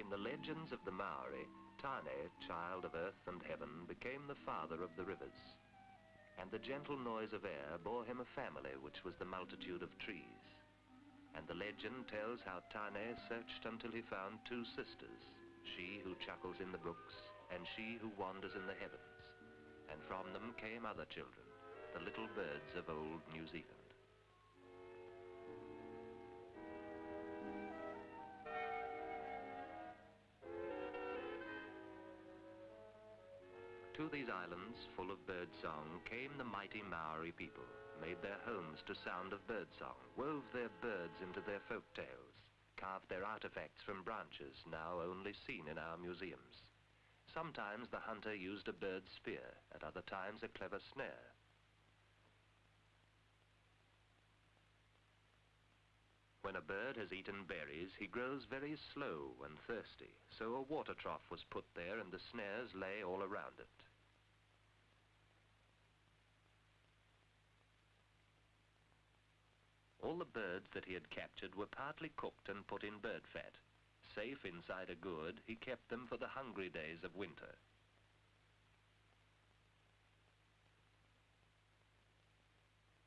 the legends of the Maori, Tane, child of earth and heaven, became the father of the rivers. And the gentle noise of air bore him a family which was the multitude of trees. And the legend tells how Tane searched until he found two sisters, she who chuckles in the brooks and she who wanders in the heavens. And from them came other children, the little birds of old New Zealand. To these islands, full of bird song, came the mighty Maori people, made their homes to sound of bird song, wove their birds into their folk tales, carved their artifacts from branches now only seen in our museums. Sometimes the hunter used a bird's spear, at other times a clever snare. When a bird has eaten berries, he grows very slow and thirsty, so a water trough was put there and the snares lay all around it. All the birds that he had captured were partly cooked and put in bird fat. Safe inside a gourd, he kept them for the hungry days of winter.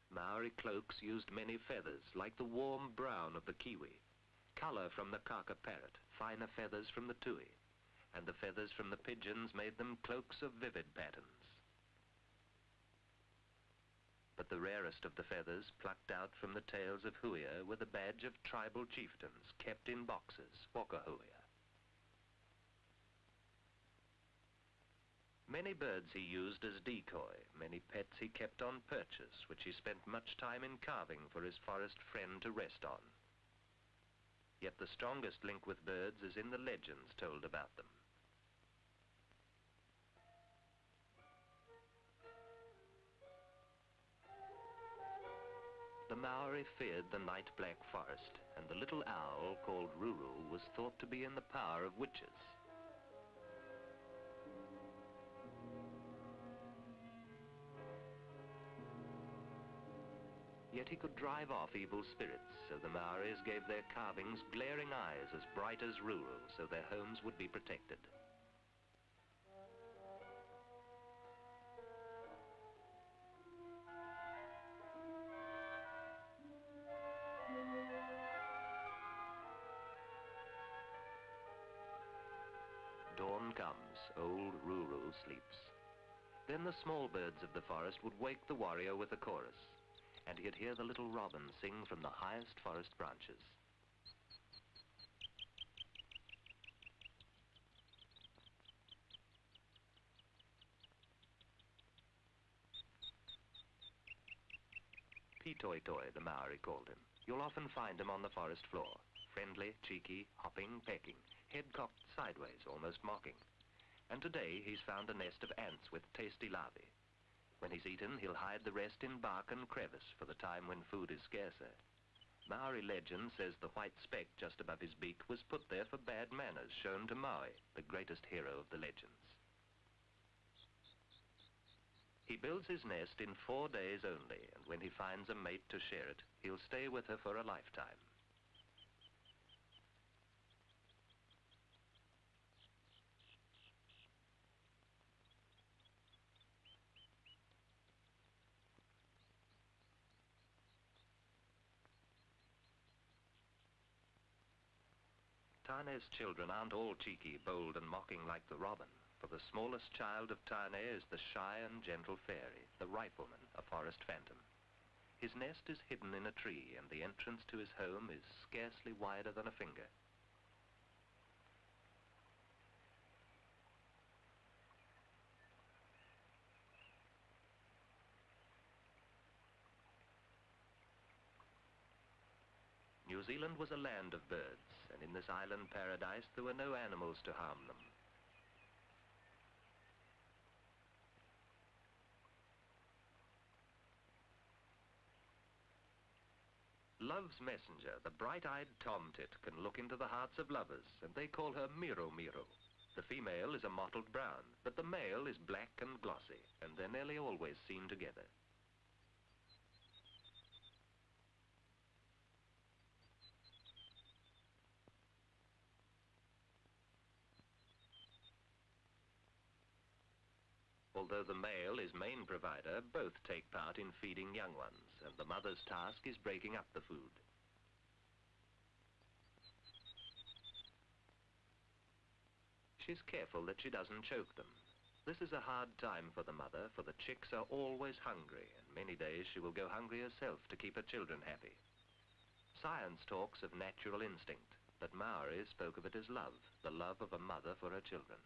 Maori cloaks used many feathers, like the warm brown of the kiwi, colour from the kaka parrot, finer feathers from the tui, and the feathers from the pigeons made them cloaks of vivid patterns. But the rarest of the feathers plucked out from the tails of huia were the badge of tribal chieftains, kept in boxes, wakahuia. Many birds he used as decoy, many pets he kept on purchase, which he spent much time in carving for his forest friend to rest on. Yet the strongest link with birds is in the legends told about them. The Maori feared the night black forest, and the little owl called Ruru was thought to be in the power of witches. Yet he could drive off evil spirits, so the Maoris gave their carvings glaring eyes as bright as Ruru, so their homes would be protected. Old Ruru sleeps. Then the small birds of the forest would wake the warrior with a chorus and he'd hear the little robin sing from the highest forest branches. Pitoi Toi, the Maori called him. You'll often find him on the forest floor, friendly, cheeky, hopping, pecking, head cocked sideways, almost mocking. And today he's found a nest of ants with tasty larvae. When he's eaten, he'll hide the rest in bark and crevice for the time when food is scarcer. Maori legend says the white speck just above his beak was put there for bad manners shown to Maui, the greatest hero of the legends. He builds his nest in four days only, and when he finds a mate to share it, he'll stay with her for a lifetime. Tane's children aren't all cheeky, bold and mocking like the robin, for the smallest child of Tane is the shy and gentle fairy, the rifleman, a forest phantom. His nest is hidden in a tree and the entrance to his home is scarcely wider than a finger. Zealand was a land of birds, and in this island paradise there were no animals to harm them. Love's messenger, the bright-eyed tomtit, can look into the hearts of lovers, and they call her Miro Miro. The female is a mottled brown, but the male is black and glossy, and they're nearly always seen together. Although the male is main provider, both take part in feeding young ones, and the mother's task is breaking up the food. She's careful that she doesn't choke them. This is a hard time for the mother, for the chicks are always hungry, and many days she will go hungry herself to keep her children happy. Science talks of natural instinct, but Maori spoke of it as love, the love of a mother for her children.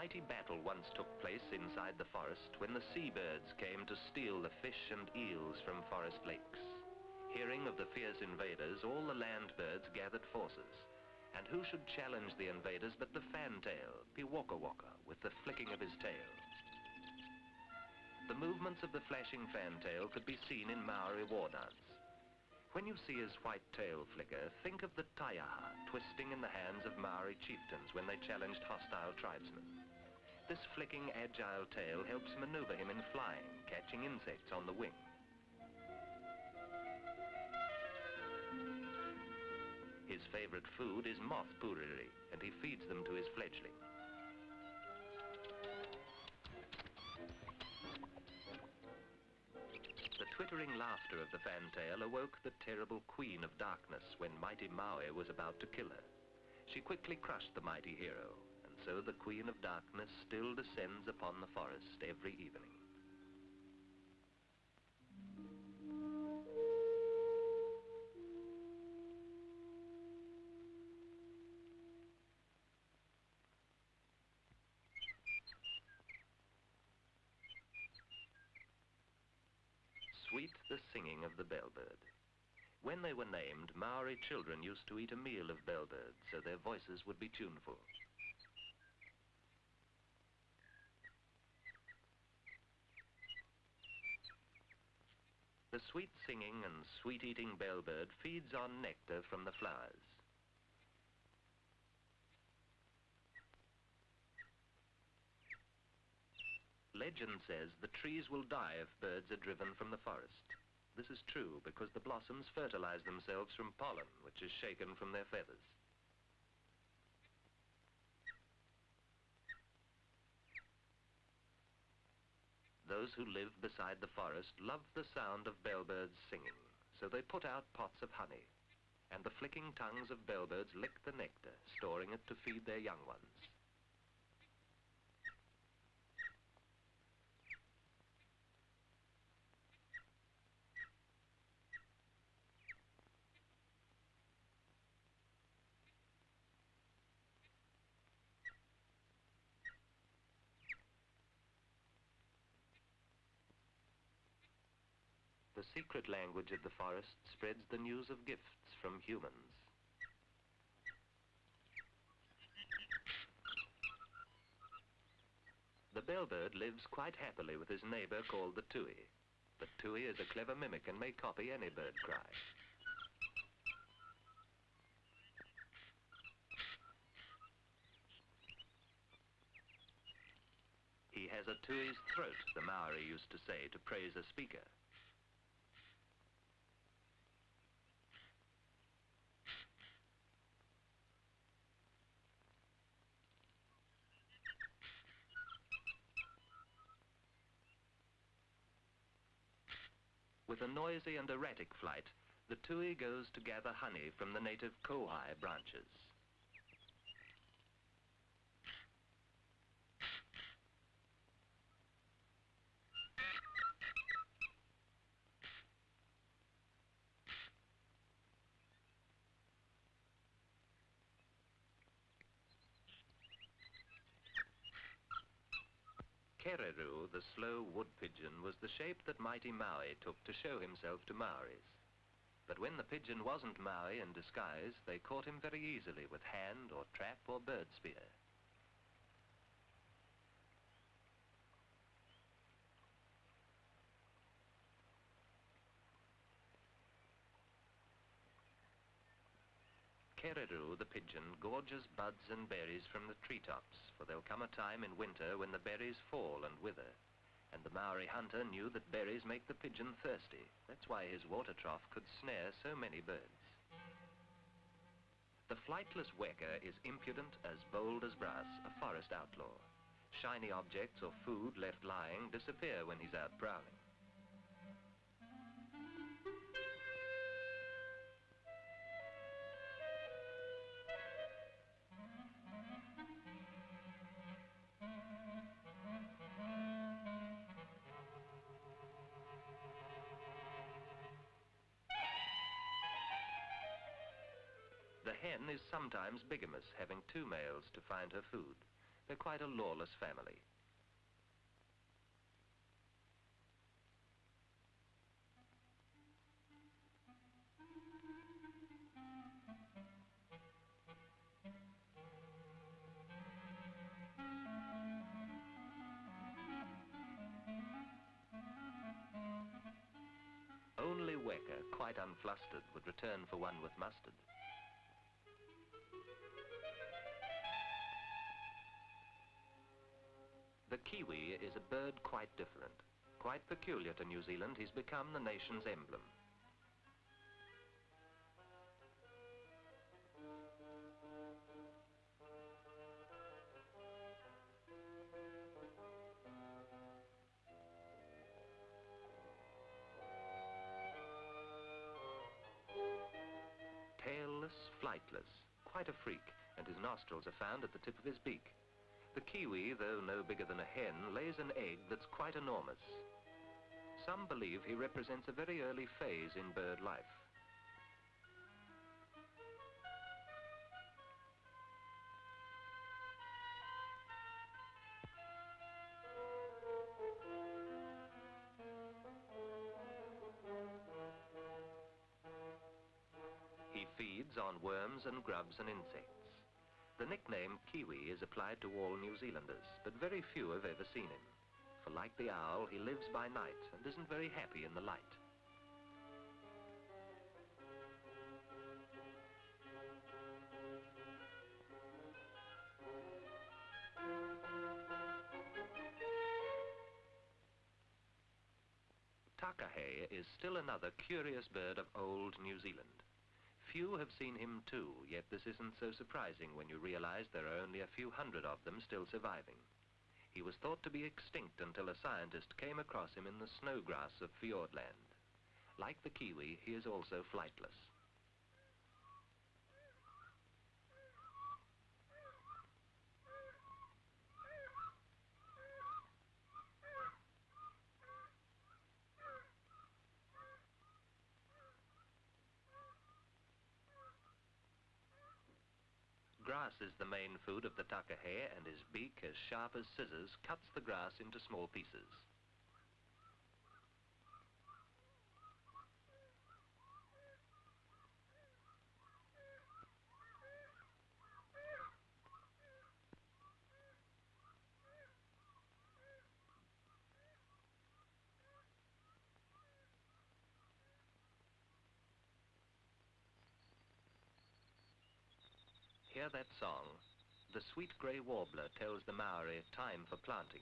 Mighty battle once took place inside the forest when the seabirds came to steal the fish and eels from forest lakes. Hearing of the fierce invaders, all the land birds gathered forces. And who should challenge the invaders but the fantail, Piwakawaka, with the flicking of his tail. The movements of the flashing fantail could be seen in Maori war dance. When you see his white tail flicker, think of the taiaha twisting in the hands of Maori chieftains when they challenged hostile tribesmen. This flicking, agile tail helps maneuver him in flying, catching insects on the wing. His favorite food is moth puriri, and he feeds them to his fledgling. The twittering laughter of the fantail awoke the terrible queen of darkness when mighty Maui was about to kill her. She quickly crushed the mighty hero, so the queen of darkness still descends upon the forest every evening. Sweet the singing of the bellbird. When they were named, Maori children used to eat a meal of bellbird so their voices would be tuneful. The sweet singing and sweet eating bellbird feeds on nectar from the flowers. Legend says the trees will die if birds are driven from the forest. This is true because the blossoms fertilize themselves from pollen, which is shaken from their feathers. Those who live beside the forest love the sound of bellbirds singing, so they put out pots of honey, and the flicking tongues of bellbirds lick the nectar, storing it to feed their young ones. Secret language of the forest spreads the news of gifts from humans. The bellbird lives quite happily with his neighbor called the tui. But tui is a clever mimic and may copy any bird cry. He has a tui's throat, the Maori used to say to praise a speaker. With a noisy and erratic flight, the tui goes to gather honey from the native kowhai branches. Kereru, the slow wood pigeon, was the shape that mighty Maui took to show himself to Maoris. But when the pigeon wasn't Maui in disguise, they caught him very easily with hand or trap or bird spear. Kereru, the pigeon, gorges buds and berries from the treetops, for there'll come a time in winter when the berries fall and wither. And the Maori hunter knew that berries make the pigeon thirsty. That's why his water trough could snare so many birds. The flightless weka is impudent, as bold as brass, a forest outlaw. Shiny objects or food left lying disappear when he's out prowling. The hen is sometimes bigamous, having two males to find her food. They're quite a lawless family. Only Weka, quite unflustered, would return for one with mustard. Kiwi is a bird quite different. Quite peculiar to New Zealand, he's become the nation's emblem. Tailless, flightless, quite a freak, and his nostrils are found at the tip of his beak. The kiwi, though no bigger than a hen, lays an egg that's quite enormous. Some believe he represents a very early phase in bird life. He feeds on worms and grubs and insects. The nickname Kiwi is applied to all New Zealanders, but very few have ever seen him. For like the owl, he lives by night and isn't very happy in the light. Takahe is still another curious bird of old New Zealand. Few have seen him too, yet this isn't so surprising when you realize there are only a few hundred of them still surviving. He was thought to be extinct until a scientist came across him in the snowgrass of Fiordland. Like the kiwi, he is also flightless. Grass is the main food of the takahe and his beak, as sharp as scissors, cuts the grass into small pieces. Hear that song? The sweet grey warbler tells the Maori time for planting.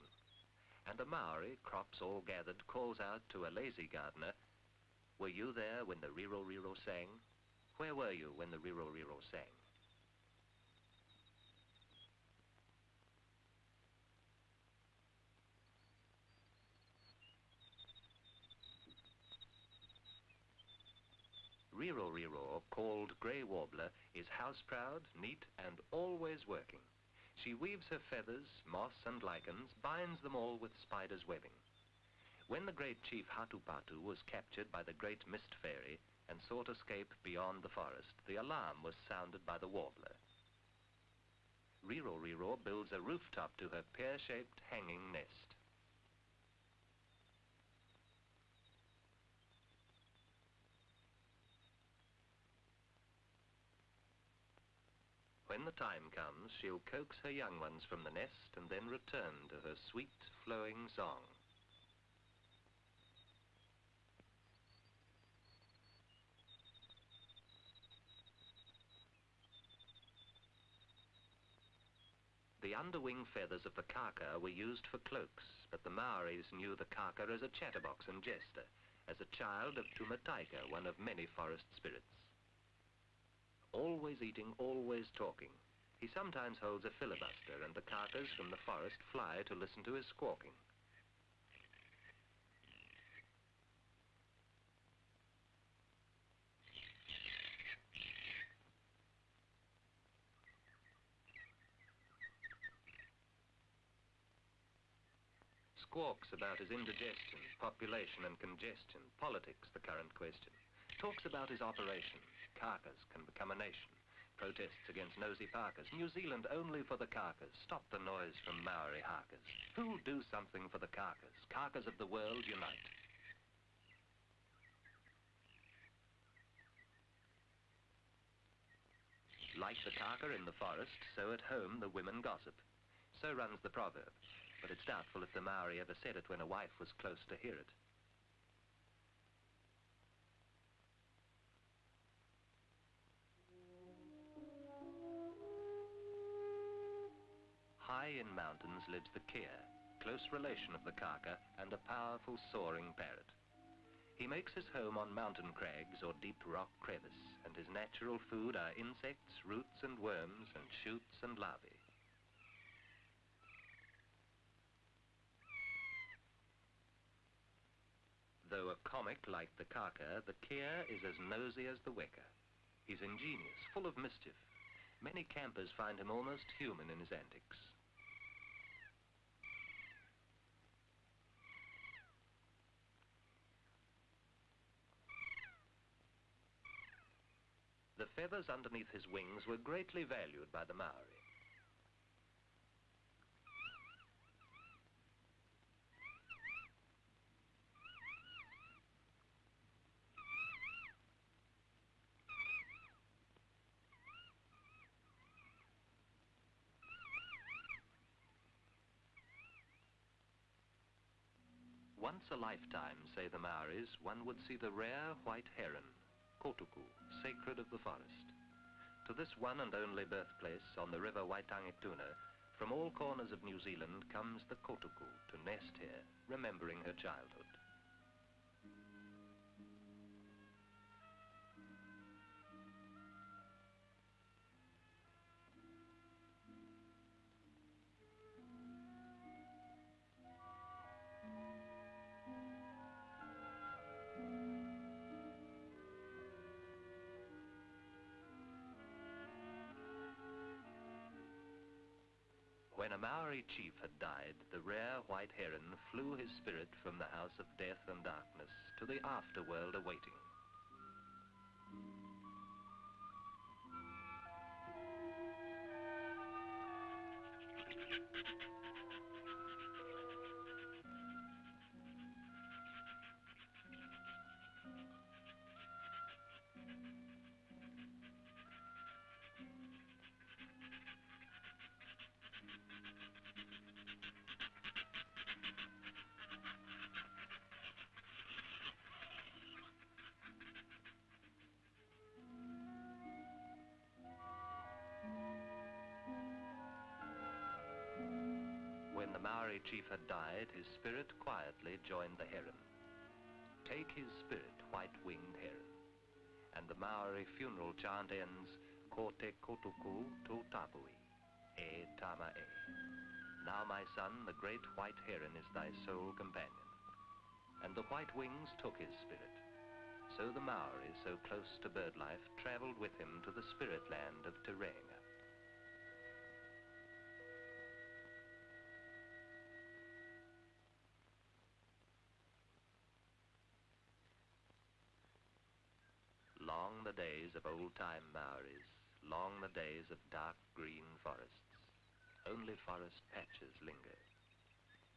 And the Maori, crops all gathered, calls out to a lazy gardener, Were you there when the Riro Riro sang? Where were you when the Riro Riro sang? Riro Riro, called grey warbler, is house-proud, neat, and always working. She weaves her feathers, moss and lichens, binds them all with spider's webbing. When the great chief Hatupatu was captured by the great mist fairy and sought escape beyond the forest, the alarm was sounded by the warbler. Riro Riro builds a rooftop to her pear-shaped hanging nest. when the time comes, she'll coax her young ones from the nest and then return to her sweet, flowing song. The underwing feathers of the kaka were used for cloaks, but the Maoris knew the kaka as a chatterbox and jester, as a child of Tumataika, one of many forest spirits. Always eating, always talking, he sometimes holds a filibuster and the kakas from the forest fly to listen to his squawking. Squawks about his indigestion, population and congestion, politics, the current question. Talks about his operation. Kakas can become a nation. Protests against nosy Parkers. New Zealand only for the Kakas. Stop the noise from Maori Harkers. Who'll do something for the Kakas? Kakas of the world unite. Like the kaka in the forest, so at home the women gossip. So runs the proverb, but it's doubtful if the Maori ever said it when a wife was close to hear it. High in mountains lives the kea, close relation of the kaka and a powerful soaring parrot. He makes his home on mountain crags or deep rock crevice, and his natural food are insects, roots and worms, and shoots and larvae. Though a comic like the kaka, the kea is as nosy as the weka. He's ingenious, full of mischief. Many campers find him almost human in his antics. The feathers underneath his wings were greatly valued by the Maori. Once a lifetime, say the Maoris, one would see the rare white heron, Kotuku, sacred of the forest. To this one and only birthplace on the river Waitangituna, from all corners of New Zealand comes the Kotuku to nest here, remembering her childhood. When a Maori chief had died, the rare white heron flew his spirit from the house of death and darkness to the afterworld awaiting. Maori chief had died, his spirit quietly joined the heron. Take his spirit, white-winged heron. And the Maori funeral chant ends, Ko te kotuku tu tapui, e tama e. Now, my son, the great white heron is thy sole companion. And the white wings took his spirit. So the Maori, so close to bird life, traveled with him to the spirit land of Te days of old-time Maoris, long the days of dark green forests. Only forest patches linger.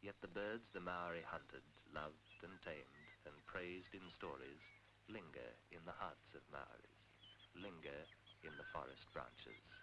Yet the birds the Maori hunted, loved and tamed, and praised in stories, linger in the hearts of Maoris, linger in the forest branches.